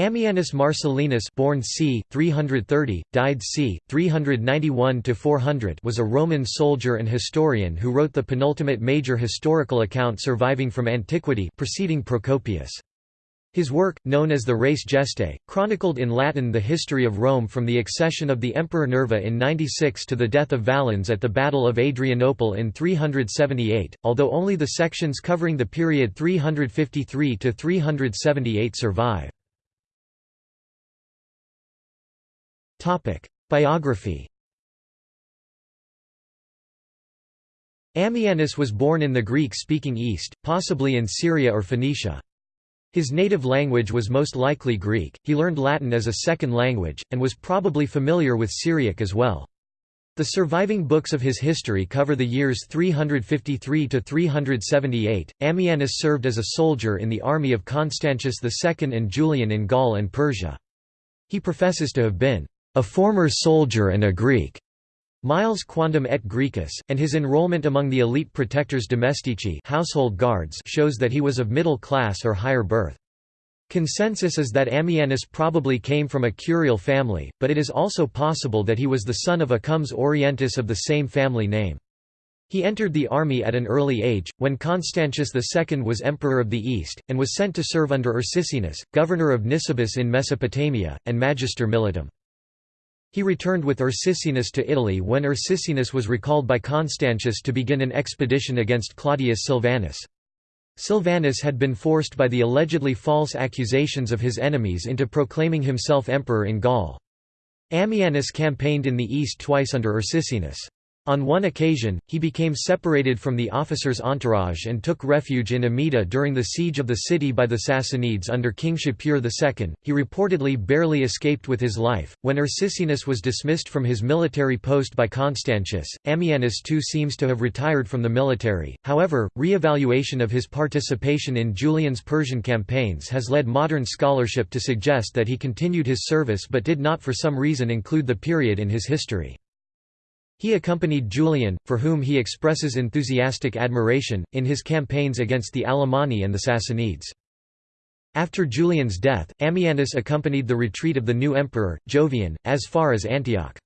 Ammianus Marcellinus born c. 330, died c. 391–400 was a Roman soldier and historian who wrote the penultimate major historical account surviving from antiquity preceding Procopius. His work, known as the Res Gestae, chronicled in Latin the history of Rome from the accession of the Emperor Nerva in 96 to the death of Valens at the Battle of Adrianople in 378, although only the sections covering the period 353–378 survive. Biography Ammianus was born in the Greek-speaking East, possibly in Syria or Phoenicia. His native language was most likely Greek, he learned Latin as a second language, and was probably familiar with Syriac as well. The surviving books of his history cover the years 353 to 378. Ammianus served as a soldier in the army of Constantius II and Julian in Gaul and Persia. He professes to have been a former soldier and a Greek, Miles Quondam et Graecus, and his enrollment among the elite protectors domestici household guards shows that he was of middle class or higher birth. Consensus is that Ammianus probably came from a curial family, but it is also possible that he was the son of a comes orientis of the same family name. He entered the army at an early age, when Constantius II was emperor of the East, and was sent to serve under Ursicinus, governor of Nisibis in Mesopotamia, and magister militum. He returned with Ursicinus to Italy when Ursicinus was recalled by Constantius to begin an expedition against Claudius Silvanus. Silvanus had been forced by the allegedly false accusations of his enemies into proclaiming himself emperor in Gaul. Ammianus campaigned in the east twice under Ursicinus. On one occasion, he became separated from the officer's entourage and took refuge in Amida during the siege of the city by the Sassanids under King Shapur II. He reportedly barely escaped with his life. When Ursicinus was dismissed from his military post by Constantius, Ammianus too seems to have retired from the military. However, re-evaluation of his participation in Julian's Persian campaigns has led modern scholarship to suggest that he continued his service but did not for some reason include the period in his history. He accompanied Julian, for whom he expresses enthusiastic admiration, in his campaigns against the Alemanni and the Sassanids. After Julian's death, Ammianus accompanied the retreat of the new emperor, Jovian, as far as Antioch.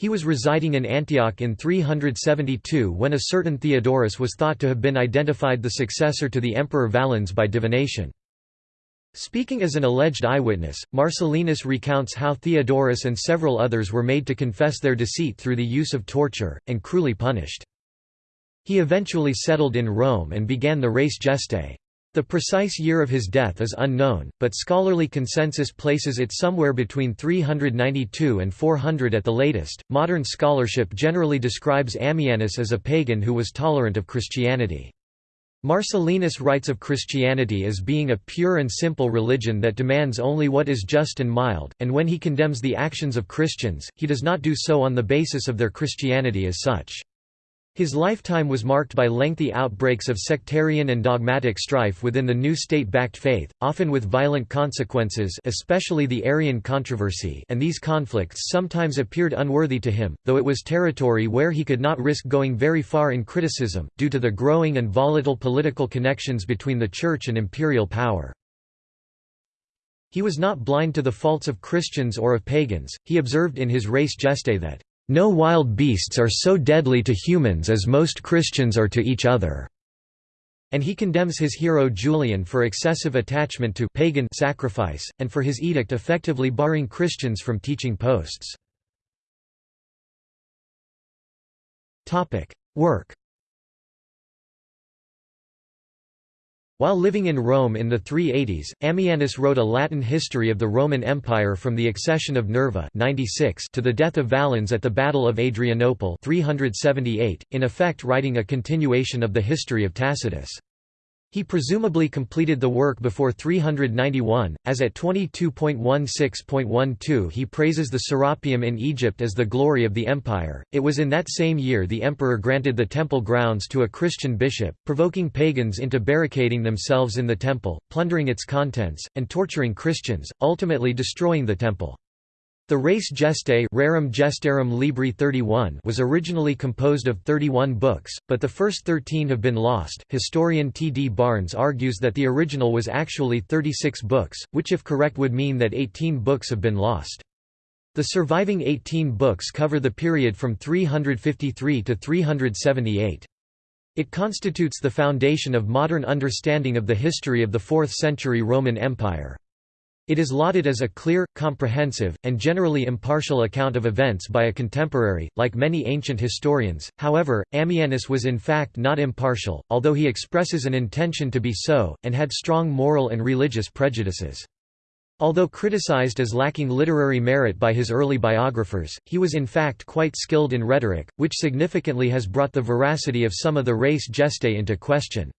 He was residing in Antioch in 372 when a certain Theodorus was thought to have been identified the successor to the emperor Valens by divination. Speaking as an alleged eyewitness, Marcellinus recounts how Theodorus and several others were made to confess their deceit through the use of torture, and cruelly punished. He eventually settled in Rome and began the Res Gestae. The precise year of his death is unknown, but scholarly consensus places it somewhere between 392 and 400 at the latest. Modern scholarship generally describes Ammianus as a pagan who was tolerant of Christianity. Marcellinus writes of Christianity as being a pure and simple religion that demands only what is just and mild, and when he condemns the actions of Christians, he does not do so on the basis of their Christianity as such. His lifetime was marked by lengthy outbreaks of sectarian and dogmatic strife within the new state-backed faith, often with violent consequences especially the Arian controversy and these conflicts sometimes appeared unworthy to him, though it was territory where he could not risk going very far in criticism, due to the growing and volatile political connections between the Church and imperial power. He was not blind to the faults of Christians or of pagans, he observed in his Res Gestae that no wild beasts are so deadly to humans as most Christians are to each other." And he condemns his hero Julian for excessive attachment to pagan sacrifice, and for his edict effectively barring Christians from teaching posts. Work While living in Rome in the 380s, Ammianus wrote a Latin history of the Roman Empire from the accession of Nerva 96 to the death of Valens at the Battle of Adrianople 378, in effect writing a continuation of the history of Tacitus. He presumably completed the work before 391, as at 22.16.12 he praises the Serapeum in Egypt as the glory of the empire. It was in that same year the emperor granted the temple grounds to a Christian bishop, provoking pagans into barricading themselves in the temple, plundering its contents, and torturing Christians, ultimately destroying the temple. The Res Gestae Rerum Gestarum Libri 31 was originally composed of 31 books, but the first 13 have been lost. Historian T. D. Barnes argues that the original was actually 36 books, which if correct would mean that 18 books have been lost. The surviving 18 books cover the period from 353 to 378. It constitutes the foundation of modern understanding of the history of the 4th century Roman Empire. It is lauded as a clear, comprehensive, and generally impartial account of events by a contemporary, like many ancient historians. However, Ammianus was in fact not impartial, although he expresses an intention to be so, and had strong moral and religious prejudices. Although criticized as lacking literary merit by his early biographers, he was in fact quite skilled in rhetoric, which significantly has brought the veracity of some of the Res Gestae into question.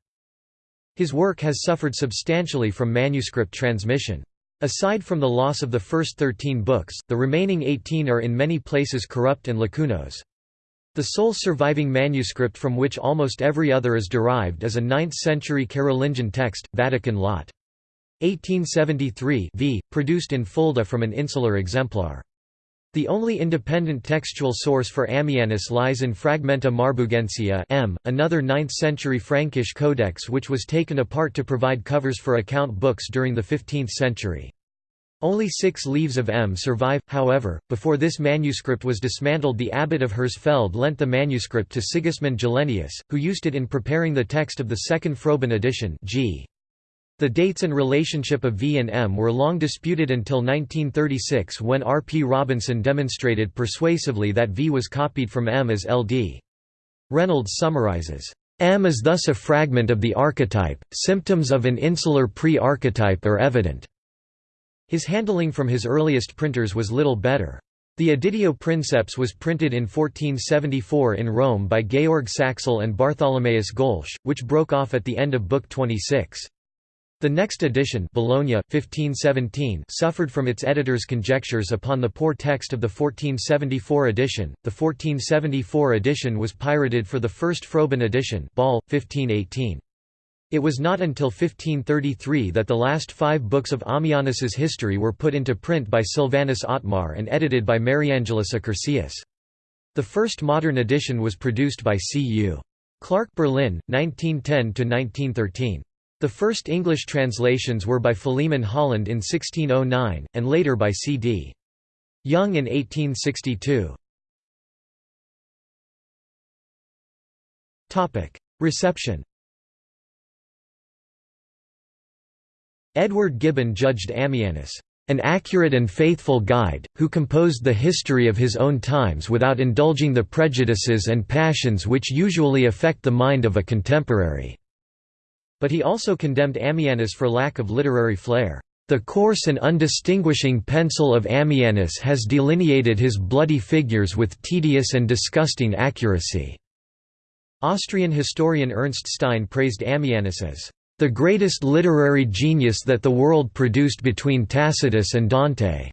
His work has suffered substantially from manuscript transmission. Aside from the loss of the first 13 books, the remaining 18 are in many places corrupt and lacunose. The sole surviving manuscript from which almost every other is derived is a 9th-century Carolingian text, Vatican Lat. 1873 v, produced in Fulda from an insular exemplar. The only independent textual source for Ammianus lies in Fragmenta Marburgensia M, another 9th-century Frankish codex which was taken apart to provide covers for account books during the 15th century. Only six leaves of M survive, however. Before this manuscript was dismantled, the abbot of Hersfeld lent the manuscript to Sigismund Gelenius, who used it in preparing the text of the second Froben edition. G. The dates and relationship of V and M were long disputed until 1936 when R. P. Robinson demonstrated persuasively that V was copied from M as L. D. Reynolds summarizes, M is thus a fragment of the archetype, symptoms of an insular pre-archetype are evident. His handling from his earliest printers was little better. The Editio Princeps was printed in 1474 in Rome by Georg Sachsel and Bartholomaeus Golsch, which broke off at the end of Book 26. The next edition Bologna 1517 suffered from its editor's conjectures upon the poor text of the 1474 edition. The 1474 edition was pirated for the first Froben edition Ball, 1518. It was not until 1533 that the last five books of Ammianus's history were put into print by Silvanus Otmar and edited by Mariangelus Accursius. The first modern edition was produced by C. U. Clarke Berlin, 1910–1913. The first English translations were by Philemon Holland in 1609, and later by C. D. Young in 1862. Reception Edward Gibbon judged Ammianus, "...an accurate and faithful guide, who composed the history of his own times without indulging the prejudices and passions which usually affect the mind of a contemporary." But he also condemned Ammianus for lack of literary flair. The coarse and undistinguishing pencil of Ammianus has delineated his bloody figures with tedious and disgusting accuracy." Austrian historian Ernst Stein praised Ammianus as the greatest literary genius that the world produced between Tacitus and Dante."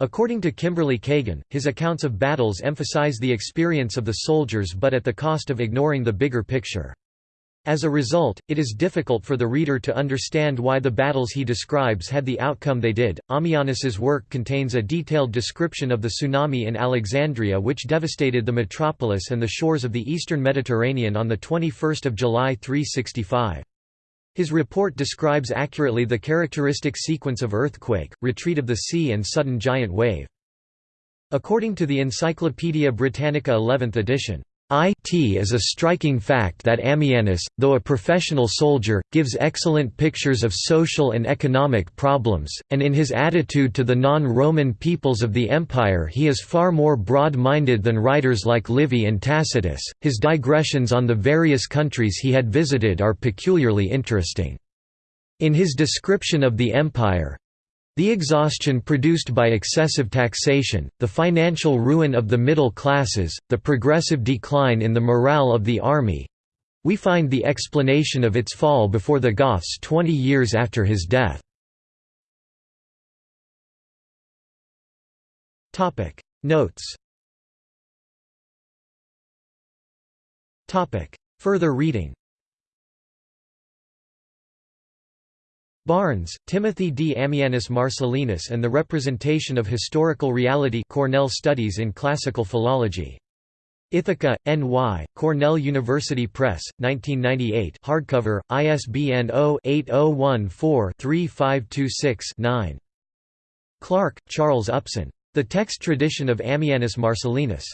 According to Kimberly Kagan, his accounts of battles emphasize the experience of the soldiers but at the cost of ignoring the bigger picture. As a result, it is difficult for the reader to understand why the battles he describes had the outcome they did. Ammianus's work contains a detailed description of the tsunami in Alexandria which devastated the metropolis and the shores of the eastern Mediterranean on the 21st of July 365. His report describes accurately the characteristic sequence of earthquake, retreat of the sea and sudden giant wave. According to the Encyclopaedia Britannica 11th edition, it is a striking fact that Ammianus, though a professional soldier, gives excellent pictures of social and economic problems, and in his attitude to the non-Roman peoples of the empire he is far more broad-minded than writers like Livy and Tacitus. His digressions on the various countries he had visited are peculiarly interesting. In his description of the empire, the exhaustion produced by excessive taxation, the financial ruin of the middle classes, the progressive decline in the morale of the army—we find the explanation of its fall before the Goths twenty years after his death. Notes. Further reading Barnes, Timothy D. Ammianus Marcellinus and the Representation of Historical Reality Cornell Studies in Classical Philology. Ithaca, N.Y., Cornell University Press, 1998 hardcover, ISBN 0-8014-3526-9. Clark, Charles Upson. The Text Tradition of Ammianus Marcellinus.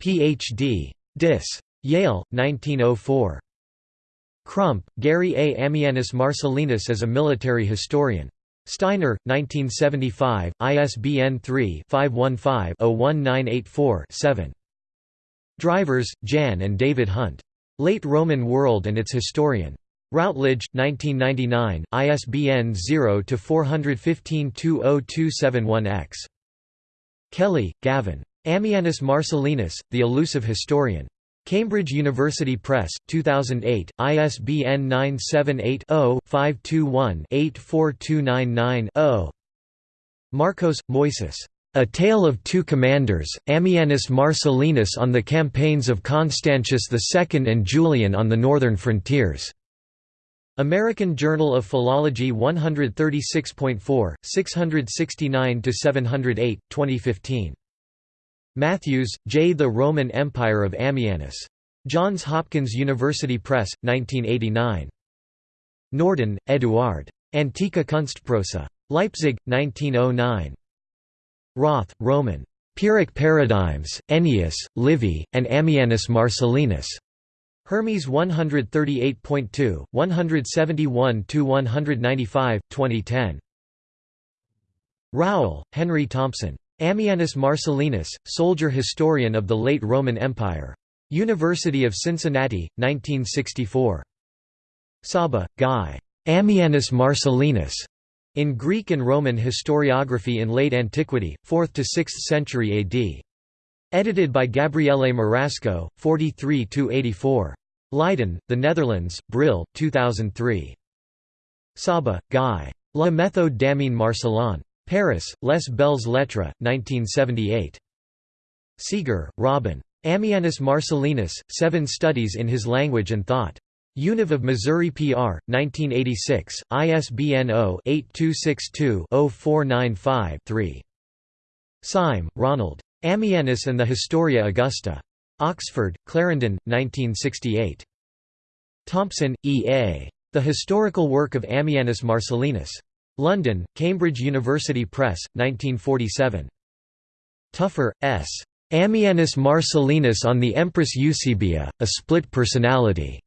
Ph.D. Dis. Yale, 1904. Crump, Gary A. Ammianus Marcellinus as a military historian. Steiner, 1975, ISBN 3-515-01984-7. Drijvers, Jan and David Hunt. Late Roman World and its Historian. Routledge, 1999, ISBN 0-415-20271-X. Kelly, Gavin. Ammianus Marcellinus, The Elusive Historian. Cambridge University Press, 2008, ISBN 978-0-521-84299-0. Markos, Moises. A Tale of Two Commanders, Ammianus Marcellinus on the Campaigns of Constantius II and Julian on the Northern Frontiers. American Journal of Philology 136.4, 669–708, 2015. Matthews, J. The Roman Empire of Ammianus. Johns Hopkins University Press, 1989. Norden, Eduard. Antike Kunstprosa. Leipzig, 1909. Roth, Roman. Pyrrhic Paradigms, Ennius, Livy, and Ammianus Marcellinus. Hermes 138.2, 171–195, 2010. Rowell, Henry Thompson. Ammianus Marcellinus, Soldier Historian of the Late Roman Empire. University of Cincinnati, 1964. Sabbah, Guy. Ammianus Marcellinus. In Greek and Roman historiography in late antiquity, 4th to 6th century AD. Edited by Gabriele Marasco, 43–84. Leiden, The Netherlands, Brill, 2003. Sabbah, Guy. La méthode d'Ammien Marcellin. Paris, Les Belles Lettres, 1978. Seager, Robin. Ammianus Marcellinus, Seven Studies in His Language and Thought. Univ of Missouri PR, 1986, ISBN 0-8262-0495-3. Syme, Ronald. Ammianus and the Historia Augusta. Oxford, Clarendon, 1968. Thompson, E. A. The Historical Work of Ammianus Marcellinus. London, Cambridge University Press, 1947. Tougher, S. Ammianus Marcellinus on the Empress Eusebia, A Split Personality.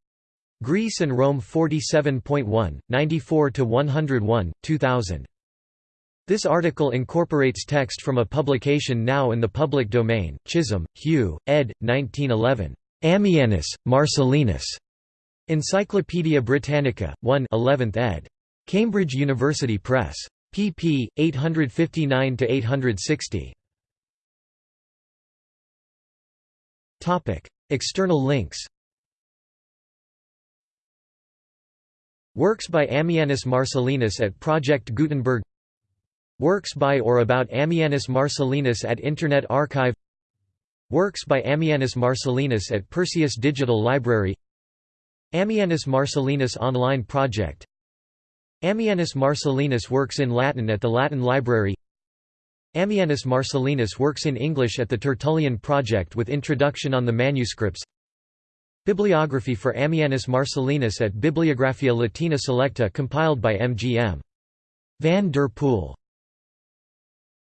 Greece and Rome 47.1, 94–101, 2000. This article incorporates text from a publication now in the public domain, Chisholm, Hugh, ed. 1911. Ammianus, Marcellinus. Encyclopædia Britannica, 1 11th ed. Cambridge University Press. pp. 859–860. External links Works by Ammianus Marcellinus at Project Gutenberg Works by or about Ammianus Marcellinus at Internet Archive Works by Ammianus Marcellinus at Perseus Digital Library Ammianus Marcellinus Online Project Ammianus Marcellinus works in Latin at the Latin Library Ammianus Marcellinus works in English at the Tertullian Project with introduction on the manuscripts Bibliography for Ammianus Marcellinus at Bibliographia Latina Selecta compiled by M. G. M. Van der Poel